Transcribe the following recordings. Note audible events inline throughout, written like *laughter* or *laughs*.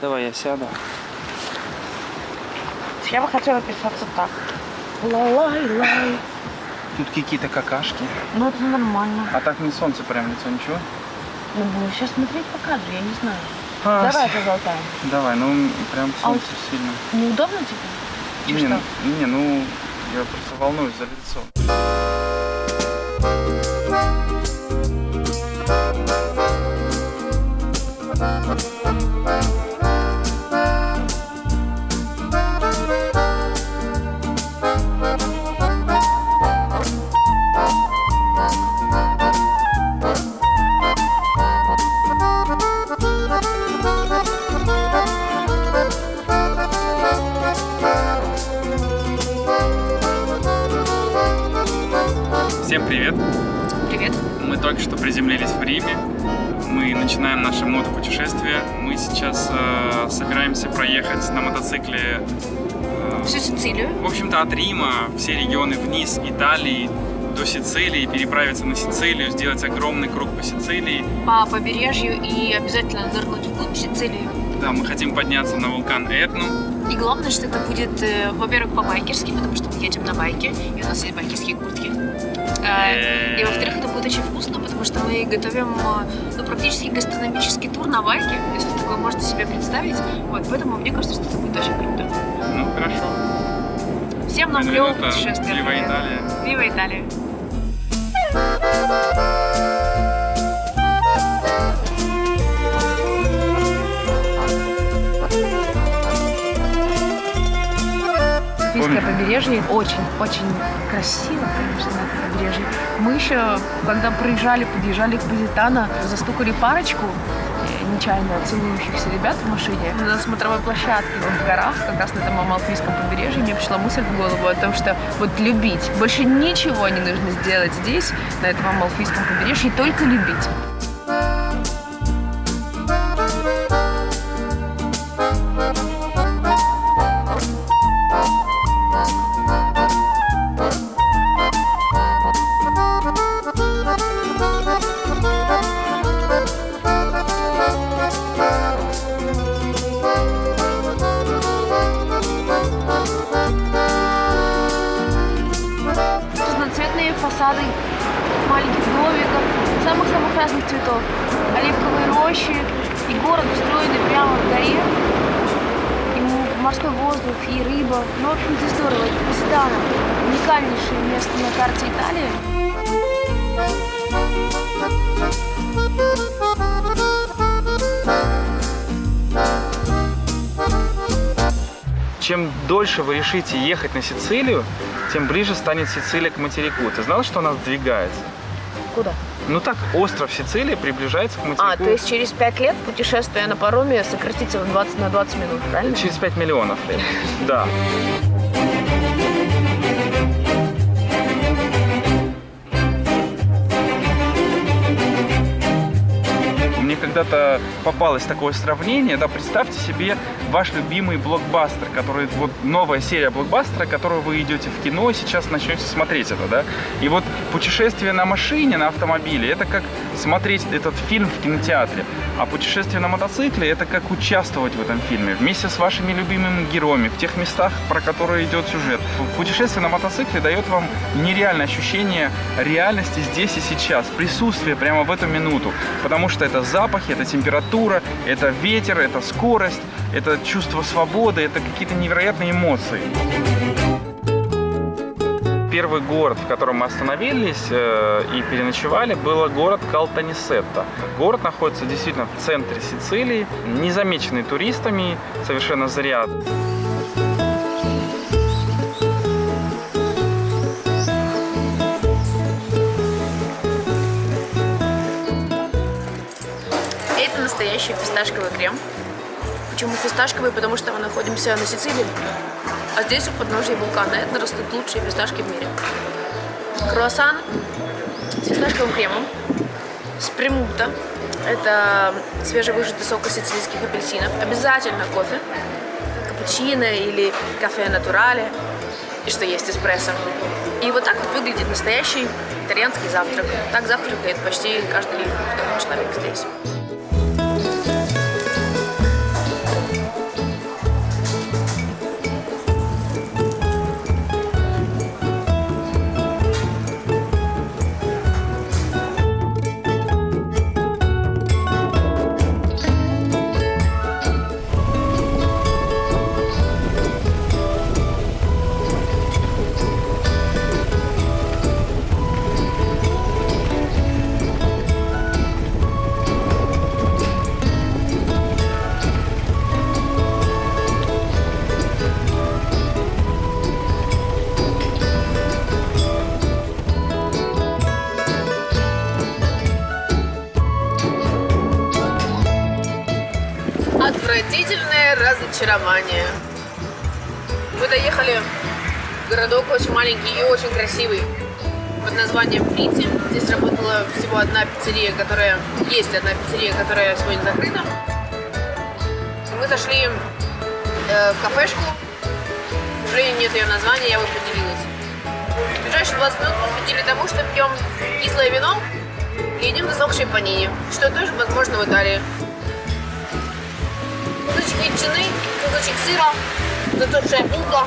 Давай я сяду. Я бы хотела писаться так. Ла-лай-лай. Тут какие-то какашки. Ну, это нормально. А так не солнце прям лицо, ничего? Ну, будем сейчас смотреть покажу, я не знаю. А, Давай с- поболтаем. Давай, ну прям А солнце сильно. Неудобно тебе? Не, не, ну я просто волнуюсь за лицо. Всем привет! Привет. Мы только что приземлились в Риме. Мы начинаем наше мотопутешествие. Мы сейчас э, собираемся проехать на мотоцикле, э, Всю Сицилию. в общем-то, от Рима, все регионы вниз Италии до Сицилии, переправиться на Сицилию, сделать огромный круг по Сицилии. По побережью и обязательно нырнуть вглубь Сицилии. Да, мы хотим подняться на вулкан Этну. И главное, что это будет, э, во-первых, по-байкерски, потому что мы едем на байке, и у нас есть байкерские куртки. Э, И во-вторых, это будет очень вкусно, потому что мы готовим э, ну, практически гастрономический тур на байке, если такое можете себе представить. Вот, поэтому мне кажется, что это будет очень круто. Ну, хорошо. Всем нам клевого путешествия. Вива. Италия. Вива Италия. Сицилийское побережье очень-очень красиво, конечно, побережье. Мы еще, когда проезжали, подъезжали к Позитано, застукали парочку э, нечаянно целующихся ребят в машине на смотровой площадке в горах, как раз на этом Амалфийском побережье. Мне пришла мысль в голову о том, что вот любить. Больше ничего не нужно сделать здесь, на этом Амалфийском побережье, только любить. Маленьких домиков, самых-самых разных цветов. Оливковые рощи и город устроенный прямо в горе. И морской воздух, и рыба. Ну, в общем, здесь здорово. Это Посидано. Уникальнейшее место на карте Италии. Чем дольше вы решите ехать на Сицилию, тем ближе станет Сицилия к материку. Ты знал, что она сдвигается? Куда? Ну так, остров Сицилия приближается к материку А, то есть через пять лет путешествие на пароме сократится в 20 на 20 минут, правильно? через 5 миллионов лет. Да. Мне когда-то попалось такое сравнение, да, представьте себе ваш любимый блокбастер, который, вот новая серия блокбастера, которую вы идете в кино и сейчас начнете смотреть это, да. И вот путешествие на машине, на автомобиле, это как смотреть этот фильм в кинотеатре, а путешествие на мотоцикле, это как участвовать в этом фильме вместе с вашими любимыми героями, в тех местах, про которые идет сюжет. Путешествие на мотоцикле дает вам нереальное ощущение реальности здесь и сейчас, присутствие прямо в эту минуту, потому что это запахи, это температура, это ветер, это скорость, это чувство свободы, это какие-то невероятные эмоции. Первый город, в котором мы остановились э, и переночевали, был город Калтанисетта. Город находится действительно в центре Сицилии, незамеченный туристами совершенно зря. Это настоящий фисташковый крем. Почему фисташковый? Потому что мы находимся на Сицилии. А здесь у подножия вулкана Этна растут лучшие фисташки в мире. Круассан с фисташковым кремом, с премута. Это свежевыжатый сок из сицилийских апельсинов. Обязательно кофе, капучино или кафе натурале. И что есть эспрессо. И вот так вот выглядит настоящий итальянский завтрак. Так завтракает почти каждый человек здесь. Разочарование. Мы доехали в городок очень маленький и очень красивый под названием Прити. Здесь работала всего одна пиццерия, которая... Есть одна пиццерия, которая сегодня закрыта. Мы зашли э, в кафешку. К нет ее названия, я бы поделилась. Ближайшие 20 минут посвятили тому, что пьем кислое вино и едим засохшие панини, что тоже возможно в Италии. Кусочек ветчины, кусочек сыра, засохшая булка,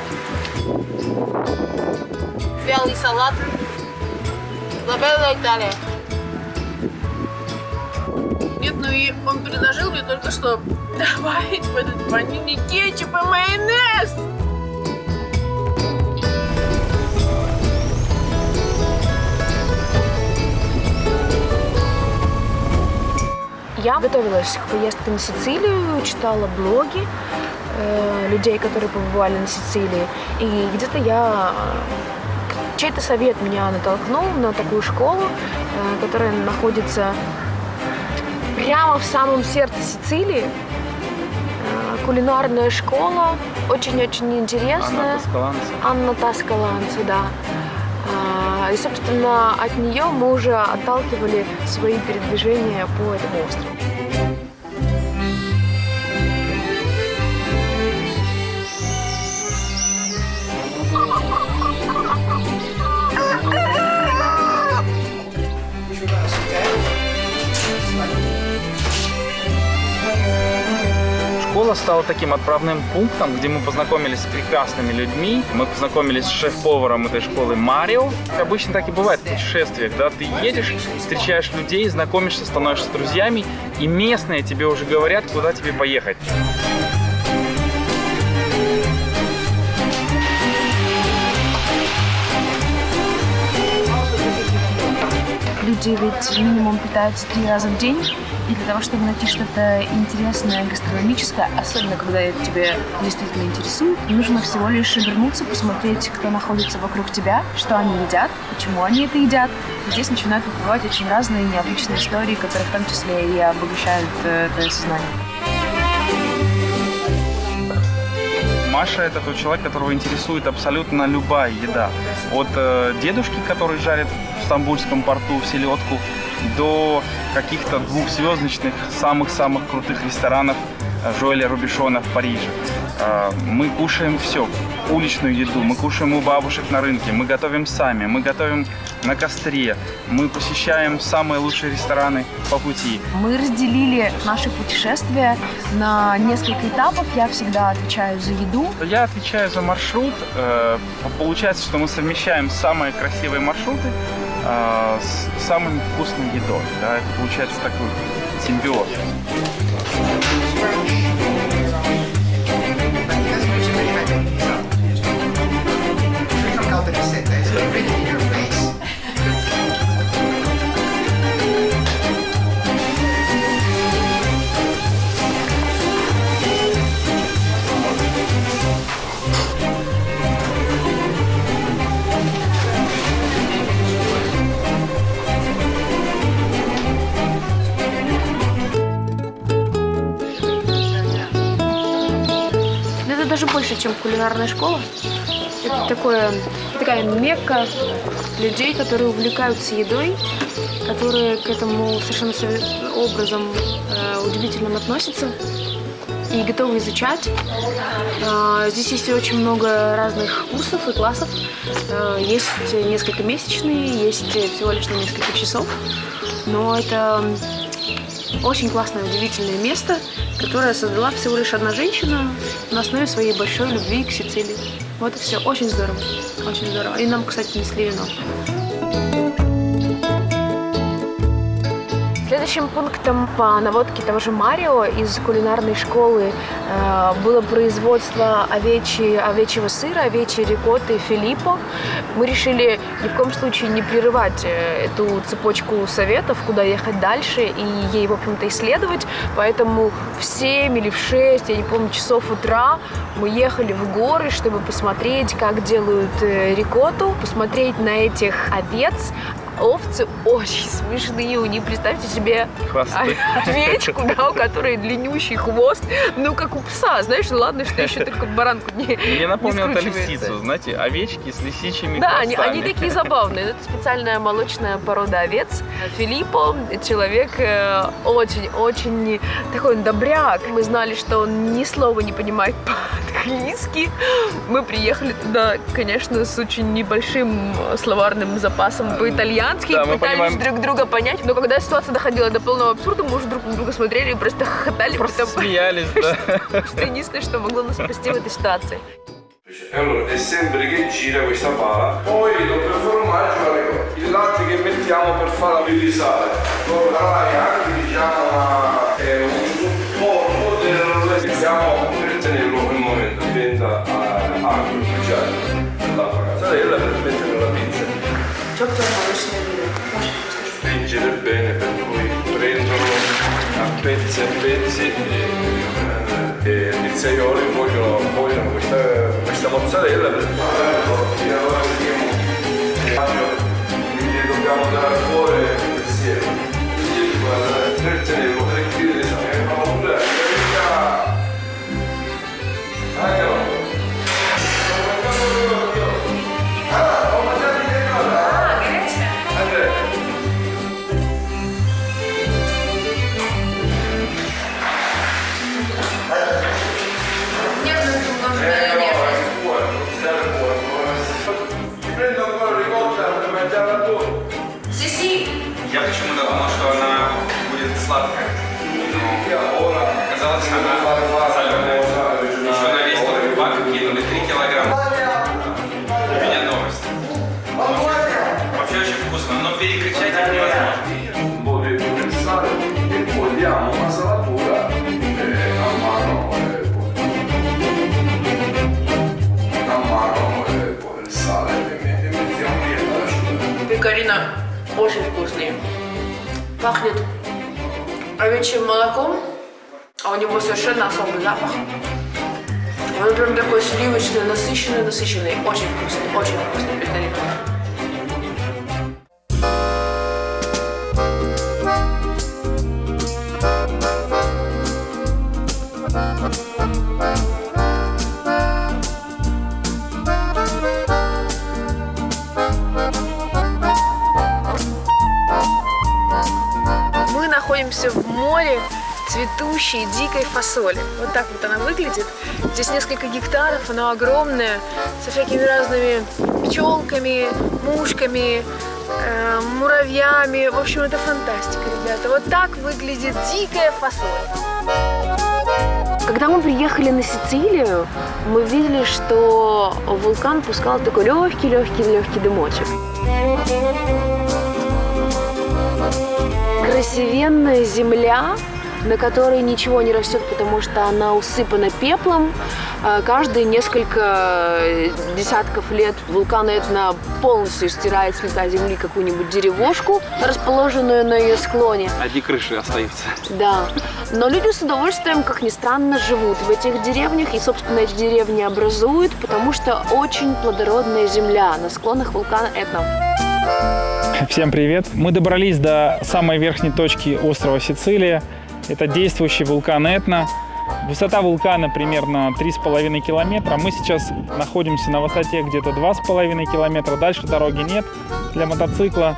вялый салат. Лабелла Италия. Нет, ну и он предложил мне только что добавить в этот панини кетчуп и майонез. Я готовилась к поездке на Сицилию, читала блоги э, людей, которые побывали на Сицилии. И где-то я... Чей-то совет меня натолкнул на такую школу, э, которая находится прямо в самом сердце Сицилии. Э, кулинарная школа, очень-очень интересная. Анна Тоскаланца. Анна Таскаланца, да. А, И, собственно, от нее мы уже отталкивали свои передвижения по этому острову. Школа стала таким отправным пунктом, где мы познакомились с прекрасными людьми. Мы познакомились с шеф-поваром этой школы Марио. Обычно так и бывает в путешествиях, да, ты едешь, встречаешь людей, знакомишься, становишься друзьями, и местные тебе уже говорят, куда тебе поехать. Люди ведь минимум питаются три раза в день. И для того, чтобы найти что-то интересное, гастрономическое, особенно когда это тебя действительно интересует, нужно всего лишь вернуться, посмотреть, кто находится вокруг тебя, что они едят, почему они это едят. И здесь начинают выплывать очень разные необычные истории, которые в том числе и обогащают э, твое сознание. Маша это тот человек, которого интересует абсолютно любая еда. От э, дедушки, который жарит в Стамбульском порту селедку, до каких-то двухзвездочных, самых-самых крутых ресторанов э, Жоэля Рубишона в Париже. Э, мы кушаем все, уличную еду, мы кушаем у бабушек на рынке, мы готовим сами, мы готовим на костре, мы посещаем самые лучшие рестораны по пути. Мы разделили наши путешествия на несколько этапов. Я всегда отвечаю за еду. Я отвечаю за маршрут. Э, Получается, что мы совмещаем самые красивые маршруты э, с самой вкусной едой. Да? Это получается такой симбиоз. Больше, чем кулинарная школа. Это такое, такая мекка людей, которые увлекаются едой, которые к этому совершенно сове- образом э, удивительным относятся и готовы изучать. А, Здесь есть очень много разных курсов и классов. Э, Есть несколько месячные, есть всего лишь на несколько часов. Но это очень классное, удивительное место, которое создала всего лишь одна женщина на основе своей большой любви к Сицилии. Вот и все. Очень здорово. Очень здорово. И нам, кстати, несли вино. Следующим пунктом по наводке того же Марио из кулинарной школы э, было производство овечьи, овечьего сыра, овечьей рикотты Филиппо. Мы решили ни в коем случае не прерывать э, эту цепочку советов, куда ехать дальше и ей, в общем-то, исследовать. Поэтому в 7 или в 6, я не помню, часов утра мы ехали в горы, чтобы посмотреть, как делают э, рикотту, посмотреть на этих овец, Овцы очень смешные, у них, представьте себе, Хвосты. овечку, да, у которой длиннющий хвост, ну, как у пса, знаешь, ладно, что еще только баранку не *laughs* Мне напомнил это лисицу, знаете, овечки с лисичьими Да, они, хвостами. они такие забавные. Это специальная молочная порода овец. Филиппо человек э, очень-очень такой он добряк. Мы знали, что он ни слова не понимает по-английски. Мы приехали туда, конечно, с очень небольшим э, словарным запасом по-итальянски. Да, пытались понимаем. друг друга понять. Но когда ситуация доходила до полного абсурда, мы уже друг на друга смотрели и просто хохотали. Просто потому смеялись, *laughs* да. что единственное, что могло нас спасти в этой ситуации. Allora è sempre che gira questa pala. Poi dopo il formaggio arriva il latte che mettiamo per farla rilisare. Dopo darai anche diciamo eh, un supporto del mettiamo mozzarella per mettere nella pizza. Spingere bene per poi prenderlo a pezzi e pezzi e, e i pizzaioli vogliono, vogliono questa, questa mozzarella per fare allora vediamo quindi dobbiamo andare fuori insieme. Quindi guarda, Я почему-то думал, что она будет сладкая. Ora Оказалось, она соленая. Еще на весь тот бак кинули 3 килограмма. У меня новость. Вообще очень вкусно, но перекричать их невозможно. Пекарина очень. Пахнет овечьим молоком, а у него совершенно особый запах. Он прям такой сливочный, насыщенный, насыщенный. Очень вкусный, очень вкусный пекарина. Море цветущей дикой фасоли. Вот так вот она выглядит. Здесь несколько гектаров, она огромная, со всякими разными пчелками, мушками, э, муравьями. В общем, это фантастика, ребята. Вот так выглядит дикая фасоль. Когда мы приехали на Сицилию, мы видели, что вулкан пускал такой легкий-легкий-легкий дымочек. Красивенная земля, на которой ничего не растет, потому что она усыпана пеплом. А Каждые несколько десятков лет вулкан Этна полностью стирает с лица земли какую-нибудь деревушку, расположенную на ее склоне. Одни крыши остаются. Да. Но люди с удовольствием, как ни странно, живут в этих деревнях. И, собственно, эти деревни образуют, потому что очень плодородная земля на склонах вулкана Этна. Всем привет! Мы добрались до самой верхней точки острова Сицилия. Это действующий вулкан Этна. Высота вулкана примерно 3,5 километра. Мы сейчас находимся на высоте где-то 2,5 километра. Дальше дороги нет для мотоцикла.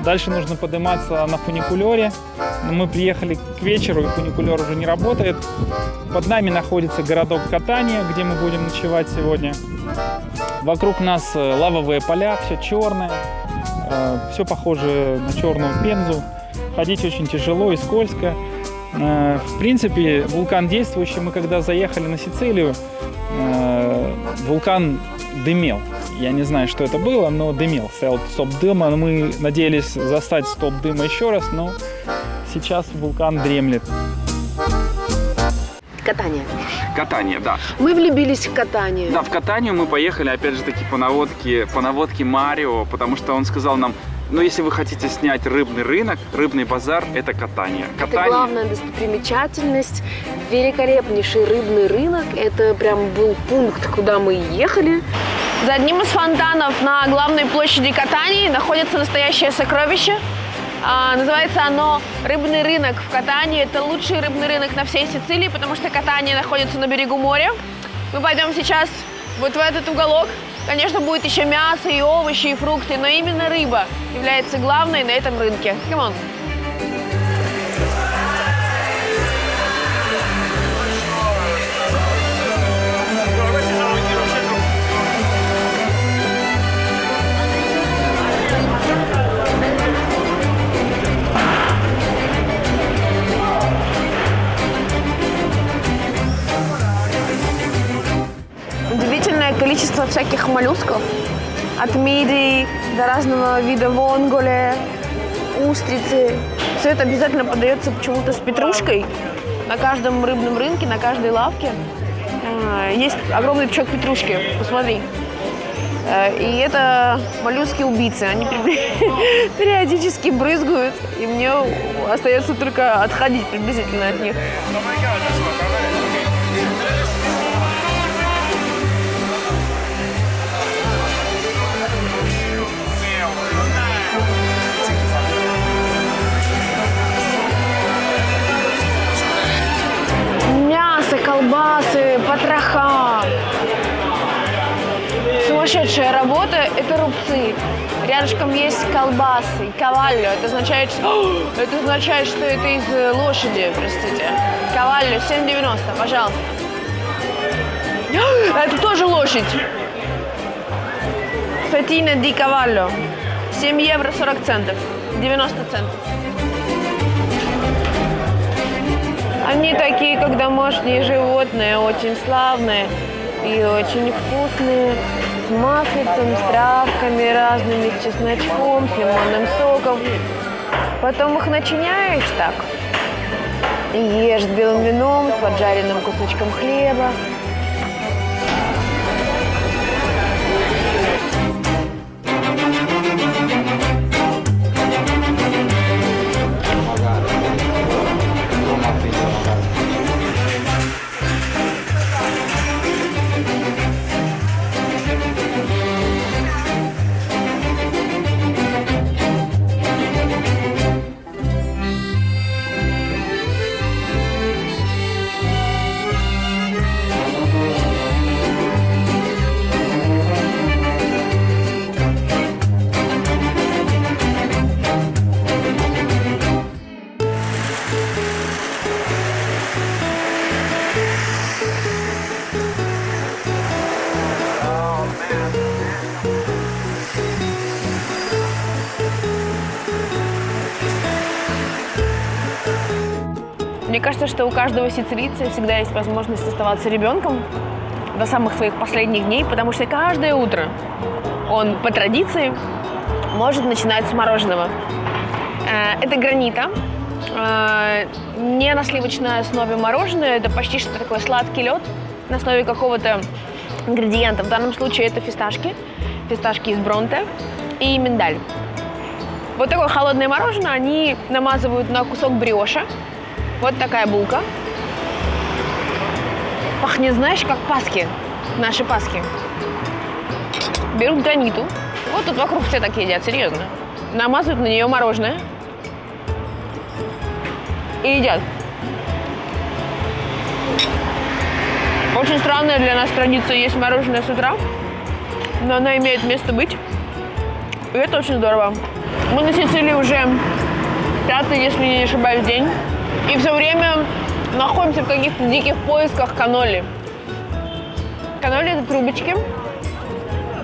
Дальше нужно подниматься на фуникулере. Мы приехали к вечеру, и фуникулер уже не работает. Под нами находится городок Катания, где мы будем ночевать сегодня. Вокруг нас э, лавовые поля, все черное, все похоже на черную пензу. Ходить очень тяжело и скользко. Э, В принципе, вулкан действующий. Мы когда заехали на Сицилию, э, вулкан дымел. Я не знаю, что это было, но дымел. Стоял стоп дыма. Мы надеялись застать стоп дыма еще раз, но сейчас вулкан дремлет. Катание. Катание, да. Мы влюбились в катание. Да, в катанию мы поехали, опять же таки, по наводке, по наводке Марио, потому что он сказал нам, ну, если вы хотите снять рыбный рынок, рыбный базар, это катание. Это Катание, главная достопримечательность. Великолепнейший рыбный рынок. Это прям был пункт, куда мы ехали. За одним из фонтанов на главной площади Катании находится настоящее сокровище. А, называется оно «Рыбный рынок» в Катании. Это лучший рыбный рынок на всей Сицилии, потому что Катания находится на берегу моря. Мы пойдем сейчас вот в этот уголок. Конечно, будет еще мясо и овощи, и фрукты, но именно рыба является главной на этом рынке. Come on. Всяких моллюсков. От мидий до разного вида вонголе, устрицы. Все это обязательно подается почему-то с петрушкой. На каждом рыбном рынке, на каждой лавке а, есть огромный пучок петрушки. Посмотри. Э, И это моллюски-убийцы. Они *laughs* периодически брызгают, и мне остается только отходить приблизительно от них. Сумасшедшая работа – это рубцы. Рядышком есть колбасы, кавалью. Это означает, что, *gasps* это означает, что это из э, лошади, простите. Кавалью 7,90, пожалуйста. *gasps* Это тоже лошадь. Фетина ди кавалью. 7 евро 40 центов. 90 центов. Они такие, как домашние животные, очень славные и очень вкусные, маслицем, с травками разными, с чесночком, с лимонным соком. Потом их начиняешь так и ешь с белым вином, с поджаренным кусочком хлеба. Мне кажется, что у каждого сицилийца всегда есть возможность оставаться ребенком до самых своих последних дней, потому что каждое утро он по традиции может начинать с мороженого. Э, Это гранита, э, не на сливочной основе мороженое, это почти что такой сладкий лед на основе какого-то ингредиента. В данном случае это фисташки, фисташки из бронте и миндаль. Вот такое холодное мороженое они намазывают на кусок бриоша. Вот такая булка. Пахнет, знаешь, как паски. Наши паски. Берут граниту. Вот тут вокруг все так едят, серьезно. Намазывают на нее мороженое. И едят. Очень странная для нас традиция есть мороженое с утра. Но она имеет место быть. И это очень здорово. Мы на Сицилии уже пятый, если не ошибаюсь, день. И все время находимся в каких-то диких поисках каноли. Каноли – это трубочки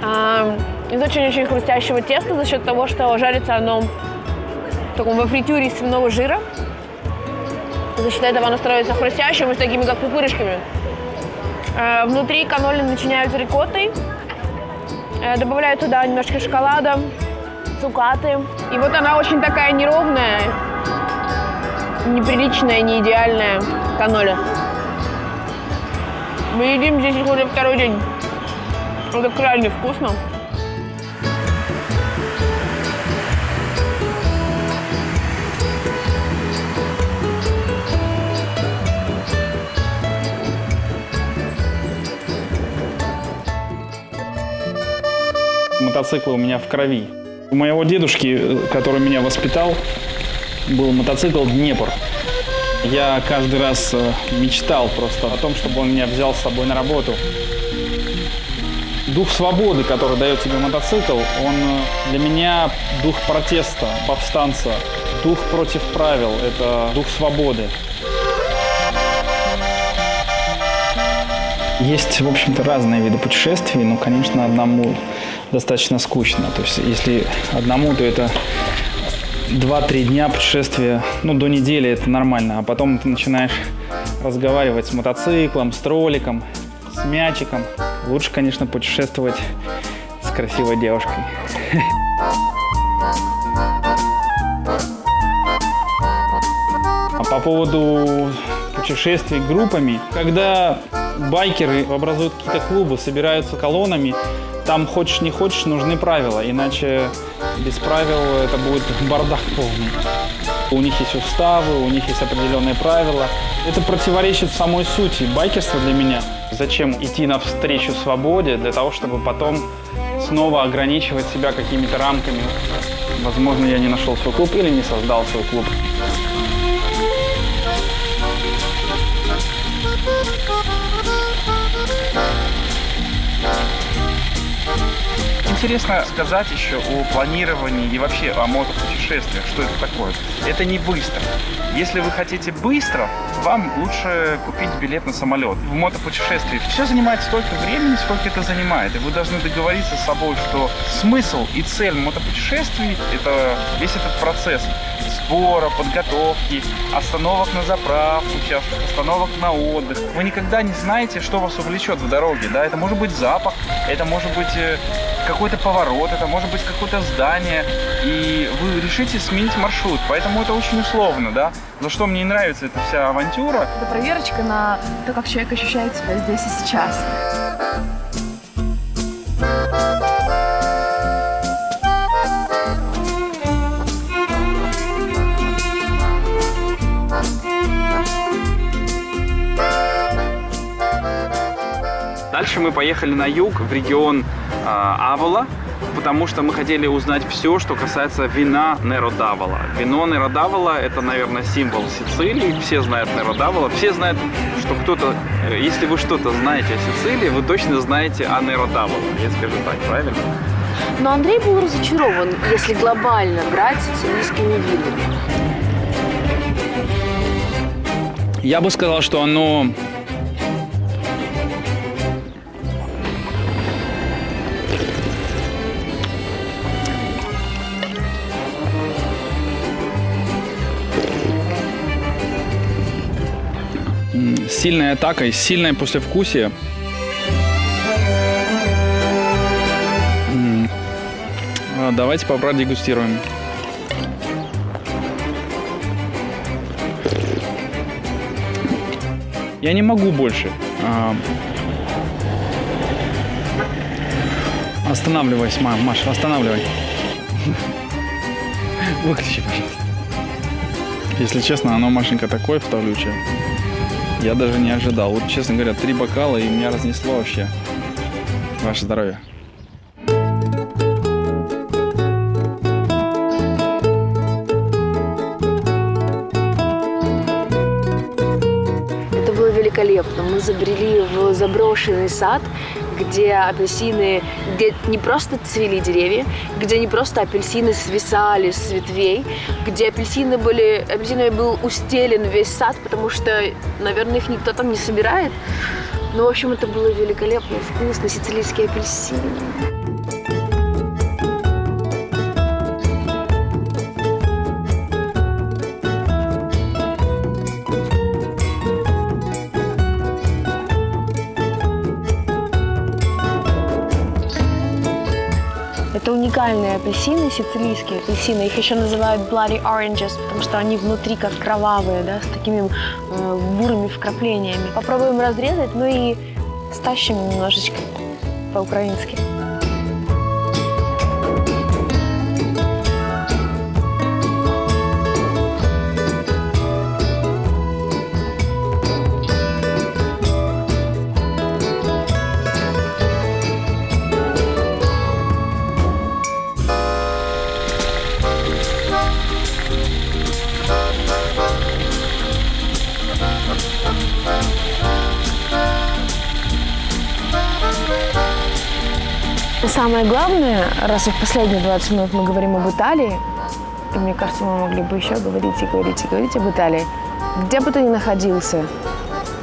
а, из очень-очень хрустящего теста за счет того, что жарится оно в таком во фритюре из свиного жира. За счет этого оно становится хрустящим и с такими, как пупырышками. А, внутри каноли начиняют рикоттой, Э, добавляю туда немножко шоколада, цукаты. И вот она очень такая неровная, неприличная, не идеальная каноля. Мы едим здесь уже второй день. Это крайне вкусно. мотоциклы у меня в крови. У моего дедушки, э, который меня воспитал, был мотоцикл «Днепр». Я каждый раз э, мечтал просто о том, чтобы он меня взял с собой на работу. Дух свободы, который дает тебе мотоцикл, он э, для меня дух протеста, повстанца, дух против правил, это дух свободы. Есть, в общем-то, разные виды путешествий, но, конечно, одному достаточно скучно. То есть, если одному, то это 2-3 дня путешествия, ну, до недели это нормально, а потом ты начинаешь разговаривать с мотоциклом, с тролликом, с мячиком. Лучше, конечно, путешествовать с красивой девушкой. А по поводу путешествий группами, когда байкеры образуют какие-то клубы, собираются колоннами, там хочешь не хочешь, нужны правила, иначе без правил это будет *laughs* бардак полный. У них есть уставы, у них есть определенные правила. Это противоречит самой сути байкерства для меня. Зачем идти навстречу свободе для того, чтобы потом снова ограничивать себя какими-то рамками? Возможно, я не нашел свой клуб или не создал свой клуб. Интересно сказать еще о планировании и вообще о мотопутешествиях. Что это такое? Это не быстро. Если вы хотите быстро, вам лучше купить билет на самолет. В мотопутешествии все занимает столько времени, сколько это занимает. И вы должны договориться с собой, что смысл и цель мотопутешествий – это весь этот процесс сбора, подготовки, остановок на заправку, участках, остановок на отдых. Вы никогда не знаете, что вас увлечет в дороге. Да? Это может быть запах, это может быть э, какой-то поворот, это может быть какое-то здание, и вы решите сменить маршрут. Поэтому это очень условно, да. За что мне не нравится эта вся авантюра. Это проверочка на то, как человек ощущает себя здесь и сейчас. Дальше мы поехали на юг, в регион э, Авола, потому что мы хотели узнать все, что касается вина Неродавола. Вино Неродавола – это, наверное, символ Сицилии. Все знают Неродавола. Все знают, что кто-то, э, если вы что-то знаете о Сицилии, вы точно знаете о Неродавола. Я скажу так, правильно? Но Андрей был разочарован, если глобально брать сицилийскими винами. Я бы сказал, что оно Атака и сильное послевкусие. А, Давайте продегустируем. Я не могу больше. А, Останавливайся, ма- Маша, останавливай. *laughs* Выключи, пожалуйста. Если честно, оно, Машенька, такое вставлючее. Я даже не ожидал. Вот, честно говоря, три бокала, и меня разнесло вообще. Ваше здоровье. Заброшенный сад, где апельсины, где не просто цвели деревья, где не просто апельсины свисали с ветвей, где апельсины были, апельсинами был устелен весь сад, потому что, наверное, их никто там не собирает. Ну, в общем, это было великолепно, вкусно, сицилийские апельсины. Это уникальные апельсины, сицилийские апельсины. Их еще называют bloody oranges, потому что они внутри как кровавые, да, с такими э, бурыми вкраплениями. Попробуем разрезать, ну и стащим немножечко по-украински. Самое главное, раз в последние 20 минут мы говорим об Италии, и мне кажется, мы могли бы еще говорить и говорить и говорить об Италии, где бы ты ни находился,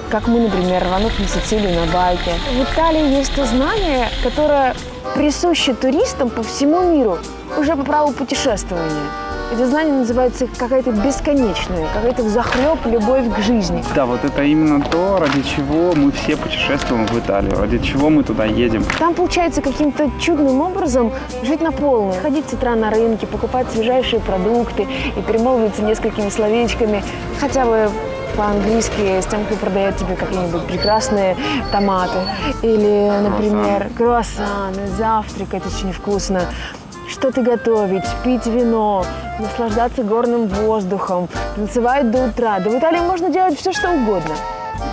как мы, например, рванув на Сицилию на байке. В Италии есть то знание, которое присуще туристам по всему миру уже по праву путешествования. Это знание называется какая-то бесконечная, какая-то взахлеб любовь к жизни. Да, вот это именно то, ради чего мы все путешествуем в Италию, ради чего мы туда едем. Там получается каким-то чудным образом жить на полную. Ходить с утра на рынке, покупать свежайшие продукты и перемолвиться несколькими словечками, хотя бы по-английски с тем, кто продает тебе какие-нибудь прекрасные томаты. Или, например, круассаны, завтракать очень вкусно что-то готовить, пить вино, наслаждаться горным воздухом, танцевать до утра. Да в Италии можно делать все, что угодно.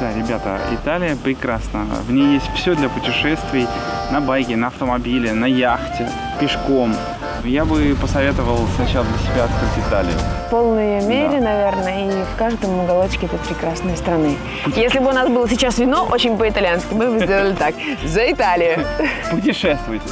Да, ребята, Италия прекрасна. В ней есть все для путешествий на байке, на автомобиле, на яхте, пешком. Я бы посоветовал сначала для себя открыть Италию. В полной мере, да. наверное, и в каждом уголочке этой прекрасной страны. Если бы у нас было сейчас вино очень по-итальянски, мы бы сделали так. За Италию! *laughs* Путешествуйте!